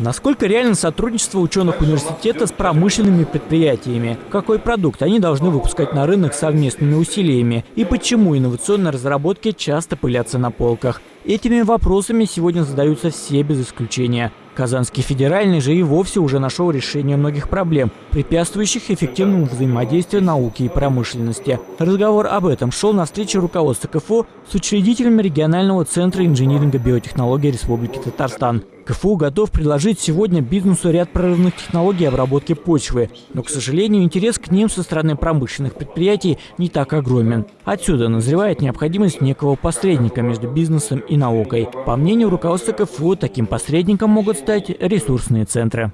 Насколько реально сотрудничество ученых университета с промышленными предприятиями? Какой продукт они должны выпускать на рынок совместными усилиями? И почему инновационные разработки часто пылятся на полках? Этими вопросами сегодня задаются все без исключения. Казанский федеральный же и вовсе уже нашел решение многих проблем, препятствующих эффективному взаимодействию науки и промышленности. Разговор об этом шел на встрече руководства КФУ с учредителями регионального центра инжиниринга биотехнологий Республики Татарстан. КФУ готов предложить сегодня бизнесу ряд прорывных технологий обработки почвы, но, к сожалению, интерес к ним со стороны промышленных предприятий не так огромен. Отсюда назревает необходимость некого посредника между бизнесом и наукой. По мнению руководства КФУ, таким посредником могут стать ресурсные центры.